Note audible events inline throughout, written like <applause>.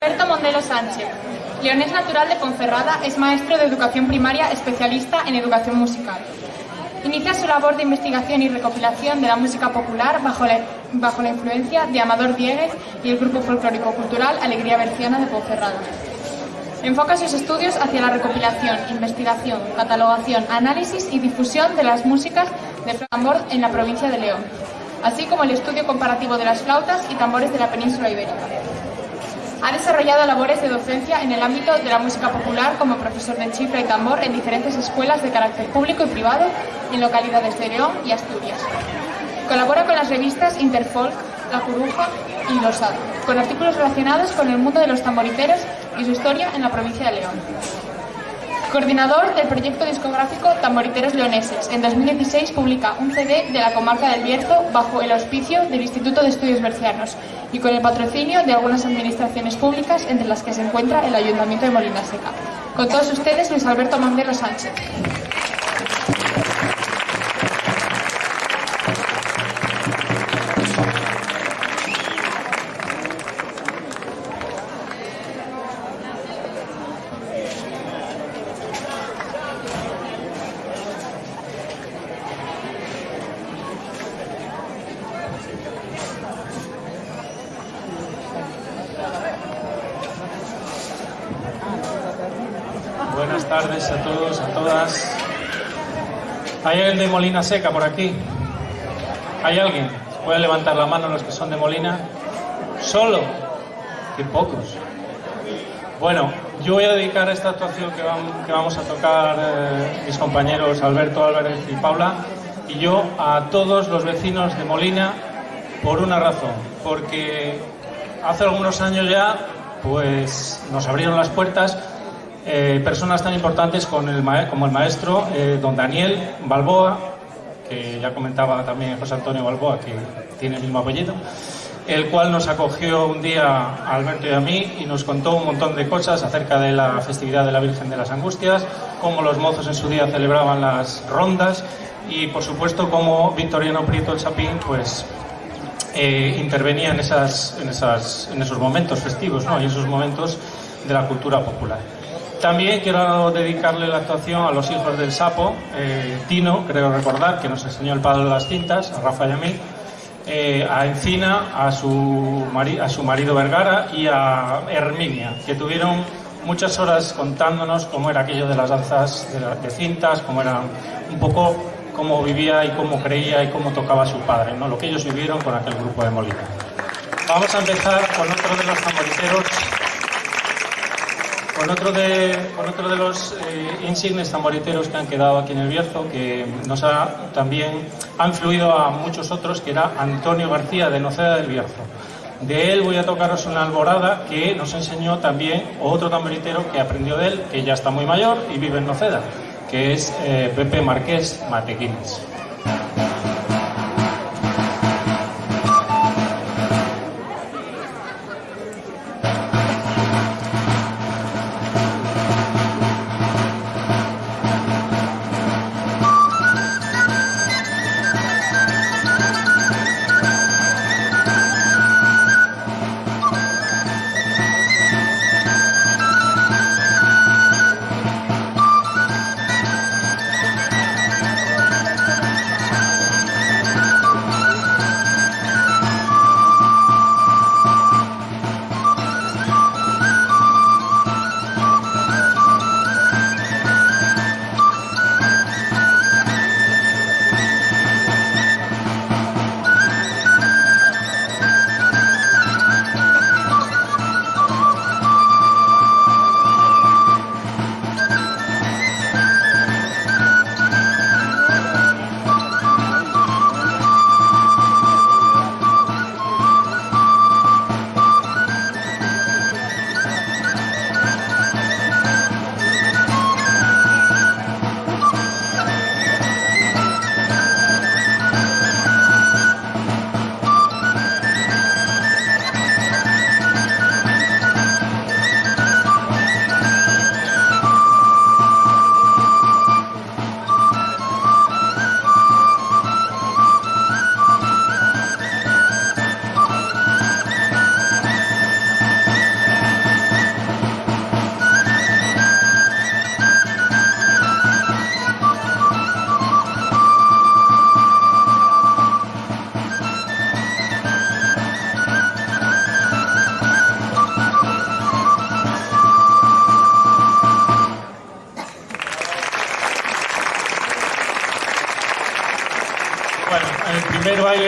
Alberto Mondelo Sánchez. Leonés natural de Ponferrada, es maestro de educación primaria especialista en educación musical. Inicia su labor de investigación y recopilación de la música popular bajo la, influencia de Amador Dieguez y el grupo folclórico cultural Alegría Berciana de Ponferrada. Enfoca sus estudios hacia la recopilación, investigación, catalogación, análisis y difusión de las músicas de tambor en la provincia de León, así como el estudio comparativo de las flautas y tambores de la península ibérica. Ha desarrollado labores de docencia en el ámbito de la música popular como profesor de chifra y tambor en diferentes escuelas de carácter público y privado en localidades de León y Asturias. Colabora con las revistas Interfolk, La Curuja y Losado, con artículos relacionados con el mundo de los tamboriteros y su historia en la provincia de León. Coordinador del proyecto discográfico Tamboriteros Leoneses. En 2016 publica un CD de la comarca del Bierzo bajo el auspicio del Instituto de Estudios Bercianos y con el patrocinio de algunas administraciones públicas, entre las que se encuentra el Ayuntamiento de Molina Seca. Con todos ustedes, Luis Alberto Mandelo Sánchez. A todos, a todas. ¿Hay alguien de Molina Seca por aquí? ¿Hay alguien? ¿Puede levantar la mano los que son de Molina? ¿Solo? ¡Qué pocos! Bueno, yo voy a dedicar esta actuación que, que vamos a tocar eh, mis compañeros Alberto Álvarez y Paula y yo a todos los vecinos de Molina por una razón, porque hace algunos años ya pues nos abrieron las puertas eh, personas tan importantes con el como el maestro eh, don Daniel Balboa, que ya comentaba también José Antonio Balboa, que tiene el mismo apellido, el cual nos acogió un día a Alberto y a mí y nos contó un montón de cosas acerca de la festividad de la Virgen de las Angustias, cómo los mozos en su día celebraban las rondas y, por supuesto, cómo Victoriano Prieto el Chapín, pues eh, intervenía en, esas, en, esas, en esos momentos festivos ¿no? y esos momentos de la cultura popular. También quiero dedicarle la actuación a los hijos del sapo, eh, Tino, creo recordar, que nos enseñó el padre de las cintas, a Rafa y a mí, eh, a Encina, a su, a su marido Vergara y a Herminia, que tuvieron muchas horas contándonos cómo era aquello de las danzas de, la- de cintas, cómo era un poco cómo vivía y cómo creía y cómo tocaba su padre, ¿no? lo que ellos vivieron con aquel grupo de Molina. Vamos a empezar con otro de los tamboriteros con otro de, los eh, insignes tamboriteros que han quedado aquí en el Bierzo, que nos ha también ha influido a muchos otros, que era Antonio García de Noceda del Bierzo. De él voy a tocaros una alborada que nos enseñó también otro tamboritero que aprendió de él, que ya está muy mayor y vive en Noceda, que es eh, Pepe Marqués Matequines.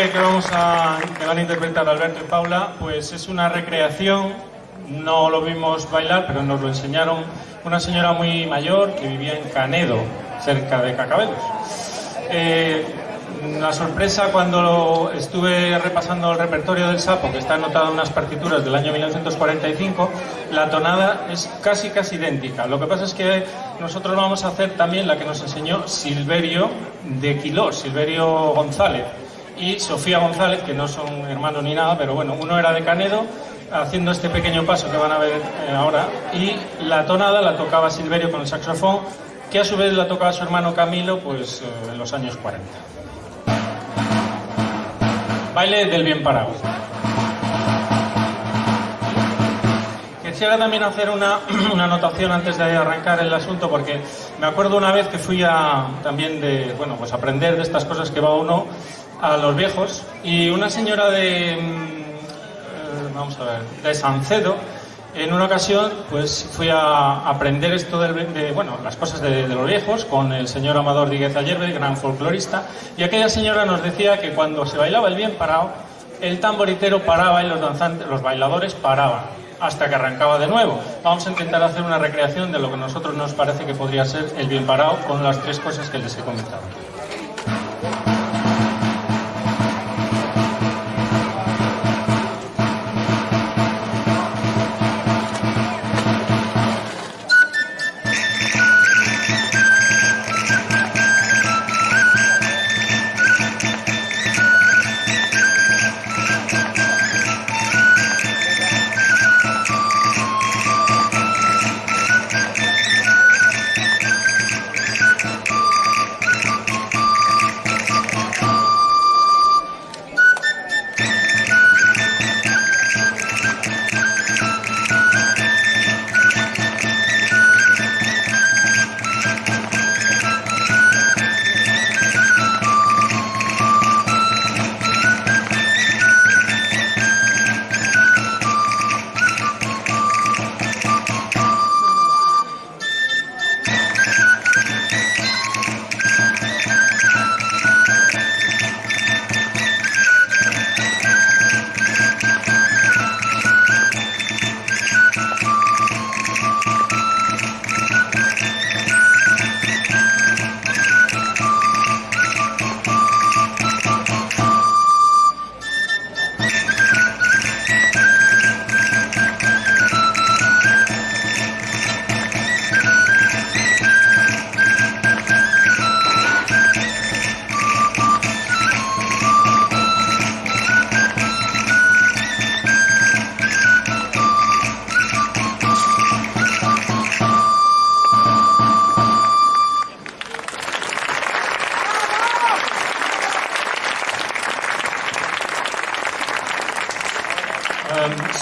Que vamos a que van a interpretar Alberto y Paula, pues es una recreación. No lo vimos bailar, pero nos lo enseñaron una señora muy mayor que vivía en Canedo, cerca de Cacabelos. Eh, la sorpresa cuando estuve repasando el repertorio del sapo, que está anotado en unas partituras del año 1945, la tonada es casi casi idéntica. Lo que pasa es que nosotros vamos a hacer también la que nos enseñó Silverio de Quilós, Silverio González y Sofía González, que no son hermanos ni nada, pero bueno, uno era de Canedo haciendo este pequeño paso que van a ver eh, ahora y la tonada la tocaba Silverio con el saxofón que a su vez la tocaba su hermano Camilo pues eh, en los años 40. Baile del bien parado. Quisiera también hacer una, <clears throat> una, anotación antes de arrancar el asunto, porque me acuerdo una vez que fui a también de, bueno, pues aprender de estas cosas que va uno a los viejos, y una señora de, mm, eh, vamos a ver, de Sancedo, en una ocasión, pues fui a aprender esto de, bueno, las cosas de, los viejos con el señor Amador Díguez Ayerbe, gran folclorista, y aquella señora nos decía que cuando se bailaba el bien parado, el tamboritero paraba y los los bailadores paraban hasta que arrancaba de nuevo. Vamos a intentar hacer una recreación de lo que a nosotros nos parece que podría ser el bien parado con las tres cosas que les he comentado.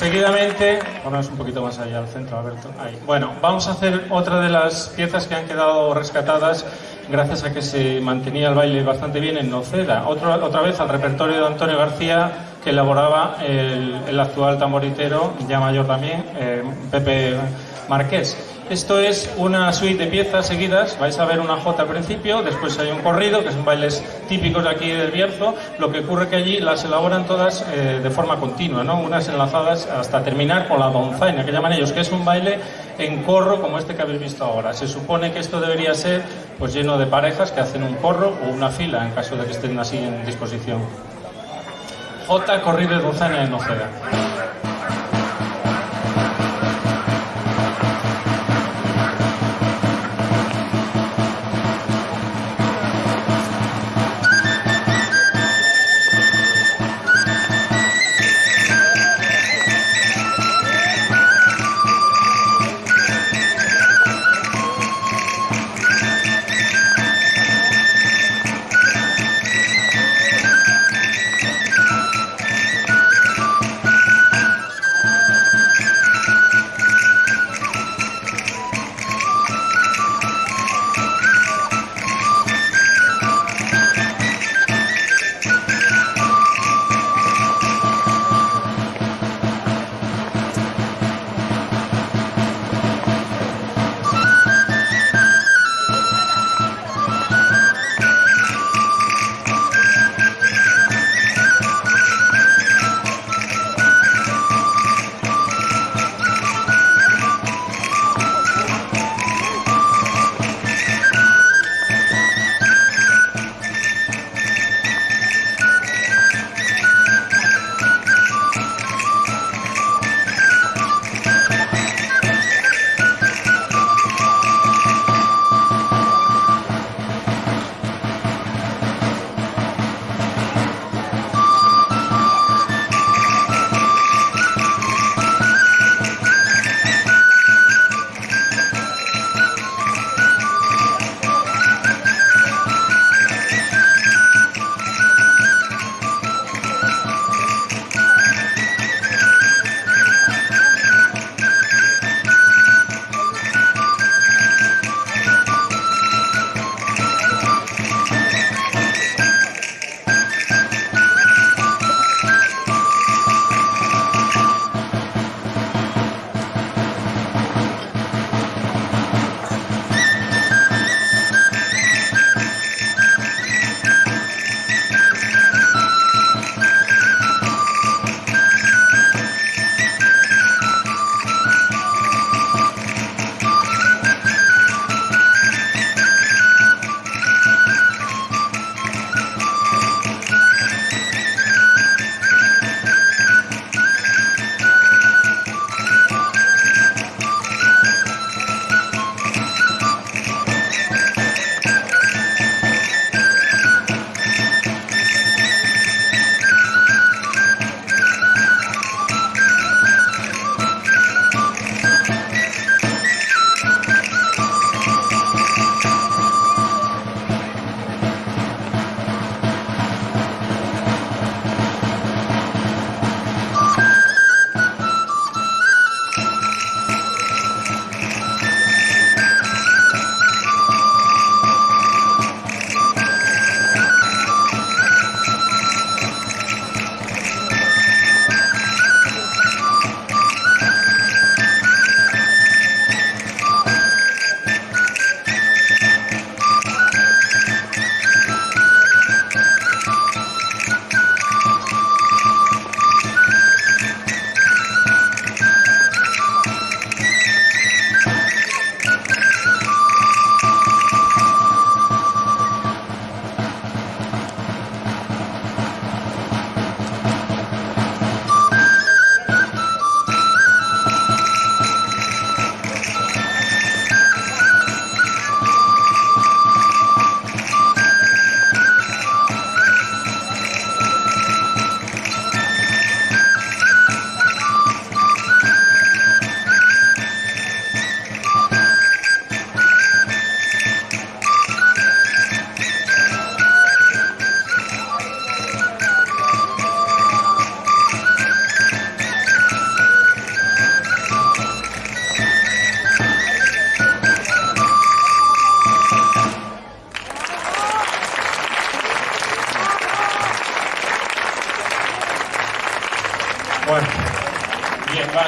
Seguidamente, ponemos un poquito más allá al centro, Alberto. Bueno, vamos a hacer otra de las piezas que han quedado rescatadas gracias a que se mantenía el baile bastante bien en Noceda. Otra, otra vez al repertorio de Antonio García que elaboraba el, actual tamboritero, ya mayor también, eh, Pepe Marqués. Esto es una suite de piezas seguidas, vais a ver una jota al principio, después hay un corrido, que son bailes típicos de aquí del Bierzo, lo que ocurre que allí las elaboran todas eh, de forma continua, ¿no? unas enlazadas hasta terminar con la donzaina, que llaman ellos, que es un baile en corro como este que habéis visto ahora. Se supone que esto debería ser pues lleno de parejas que hacen un corro o una fila, en caso de que estén así en disposición. Jota, corrido de donzaina en Noceda.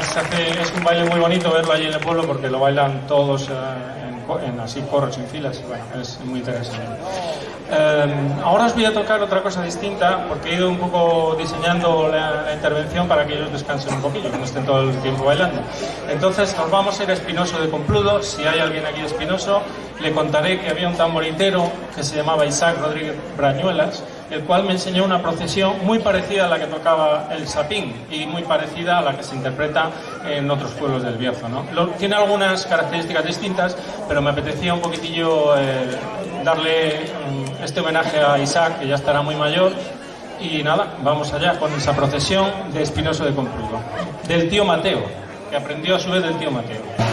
Se hace- es un baile muy bonito verlo allí en el pueblo porque lo bailan todos eh, en, en así corros, en filas. Bueno, es muy interesante. Eh, ahora os voy a tocar otra cosa distinta porque he ido un poco diseñando la, la intervención para que ellos descansen un poquillo, que no estén todo el tiempo bailando. Entonces nos vamos a ir a Espinoso de Compludo. Si hay alguien aquí de Espinoso, le contaré que había un tamboritero que se llamaba Isaac Rodríguez Brañuelas, el cual me enseñó una procesión muy parecida a la que tocaba el sapín y muy parecida a la que se interpreta en otros pueblos del Bierzo. ¿no? Tiene algunas características distintas, pero me apetecía un poquitillo eh, darle mm, este homenaje a Isaac, que ya estará muy mayor. Y nada, vamos allá con esa procesión de Espinoso de Compludo, del tío Mateo, que aprendió a su vez del tío Mateo.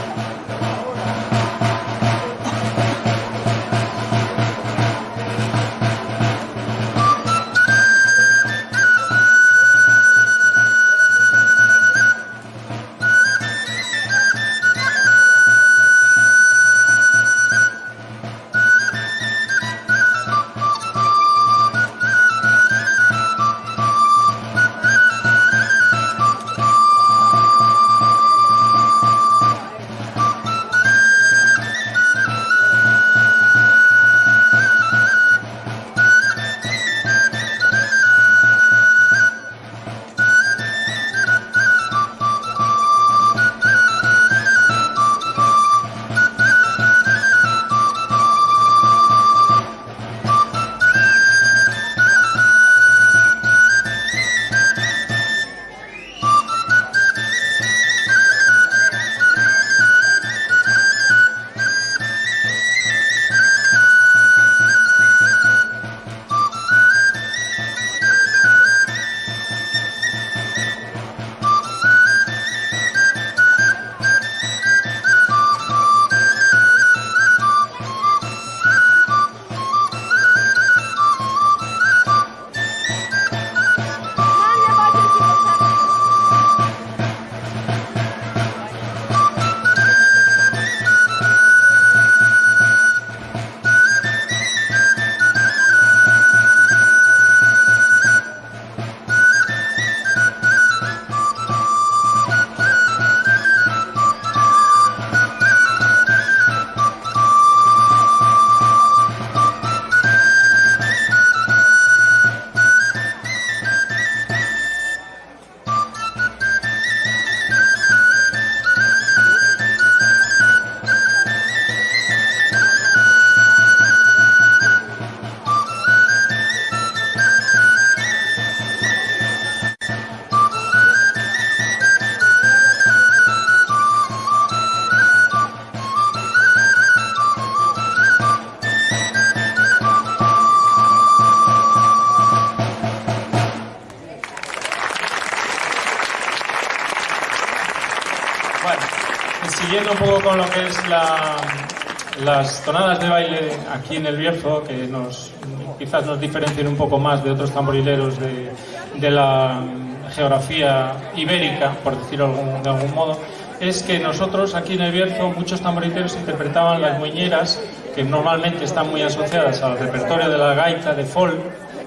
Bueno, siguiendo un poco con lo que es la- las tonadas de baile aquí en el Bierzo, que nos, quizás nos diferencien un poco más de otros tamborileros de, de la geografía ibérica, por decirlo de algún modo, es que nosotros aquí en el Bierzo muchos tamboriteros interpretaban las muñeras, que normalmente están muy asociadas al repertorio de la gaita de folk,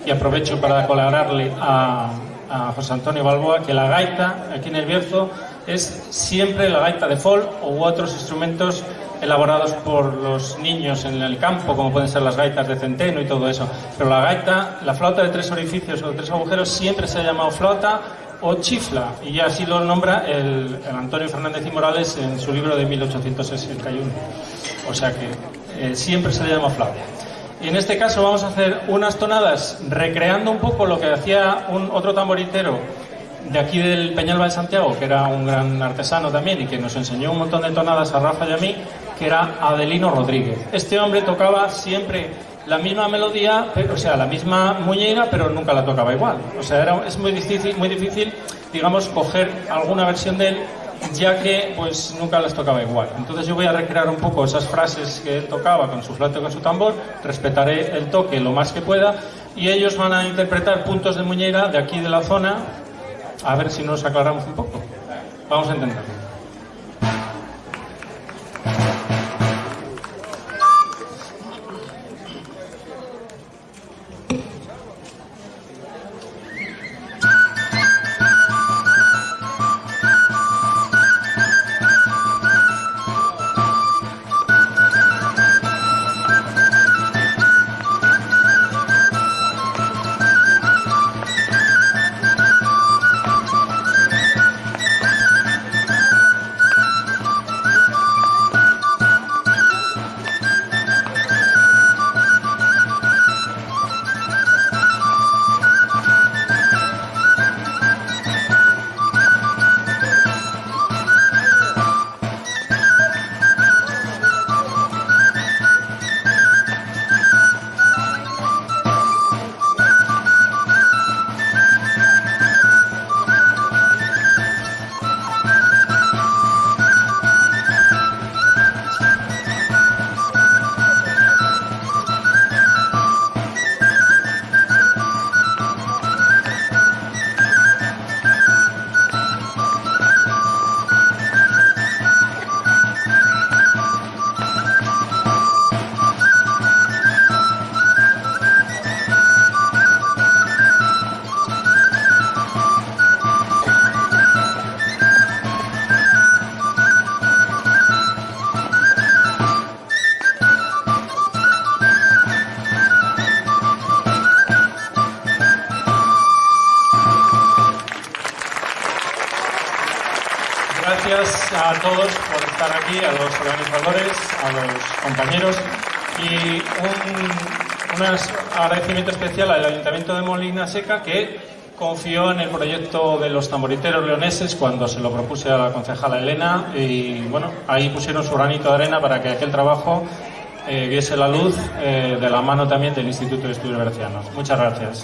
y aprovecho para colaborarle a, a José Antonio Balboa que la gaita aquí en el Bierzo es siempre la gaita de folk u otros instrumentos elaborados por los niños en el campo, como pueden ser las gaitas de centeno y todo eso. Pero la gaita, la flauta de tres orificios o de tres agujeros, siempre se ha llamado flauta o chifla, y así lo nombra el, el Antonio Fernández y Morales en su libro de 1861. O sea que eh, siempre se le llama flauta. Y en este caso vamos a hacer unas tonadas recreando un poco lo que hacía un otro tamboritero de aquí del Peñalba de Santiago, que era un gran artesano también y que nos enseñó un montón de tonadas a Rafa y a mí, que era Adelino Rodríguez. Este hombre tocaba siempre la misma melodía, o sea, la misma muñeira, pero nunca la tocaba igual. O sea, era, es muy difícil, muy difícil, digamos, coger alguna versión de él ya que pues nunca las tocaba igual. Entonces yo voy a recrear un poco esas frases que él tocaba con su flauta y con su tambor, respetaré el toque lo más que pueda y ellos van a interpretar puntos de muñeira de aquí de la zona, a ver si nos aclaramos un poco. Vamos a intentarlo. Gracias a todos por estar aquí, a los organizadores, a los compañeros y un, un agradecimiento especial al Ayuntamiento de Molina Seca que confió en el proyecto de los tamboriteros leoneses cuando se lo propuse a la concejala Elena y bueno, ahí pusieron su granito de arena para que aquel trabajo eh, viese la luz eh, de la mano también del Instituto de Estudios Bercianos. Muchas gracias.